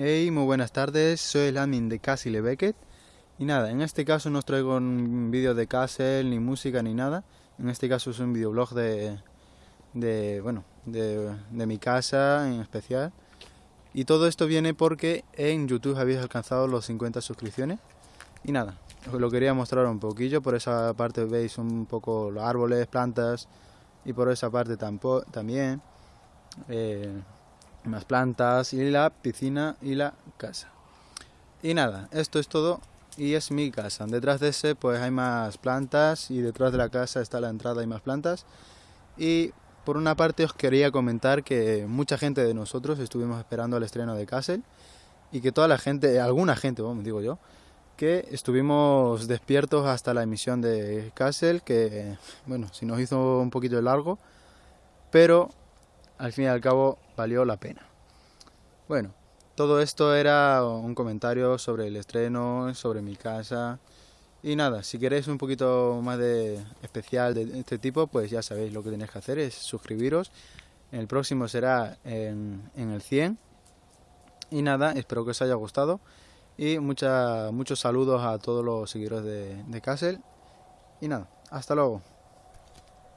Hey, muy buenas tardes, soy el admin de Castle Beckett. Y nada, en este caso no os traigo un vídeo de Castle, ni música, ni nada. En este caso es un videoblog de, de bueno, de, mi casa en especial. Y todo esto viene porque en YouTube habéis alcanzado los 50 suscripciones. Y nada, os lo quería mostrar un poquillo, por esa parte veis un poco los árboles, plantas. Y por esa parte también eh, más plantas y la piscina y la casa. Y nada, esto es todo y es mi casa. Detrás de ese pues hay más plantas y detrás de la casa está la entrada y más plantas. Y por una parte os quería comentar que mucha gente de nosotros estuvimos esperando el estreno de Castle y que toda la gente, alguna gente, vamos, digo yo, que estuvimos despiertos hasta la emisión de Castle, que bueno, si nos hizo un poquito de largo, pero al fin y al cabo valió la pena. Bueno, todo esto era un comentario sobre el estreno, sobre mi casa. Y nada, si queréis un poquito más de especial de este tipo, pues ya sabéis lo que tenéis que hacer es suscribiros. El próximo será en, el 100. Y nada, espero que os haya gustado. Y mucha, muchos saludos a todos los seguidores de, de Castle. Y nada, hasta luego.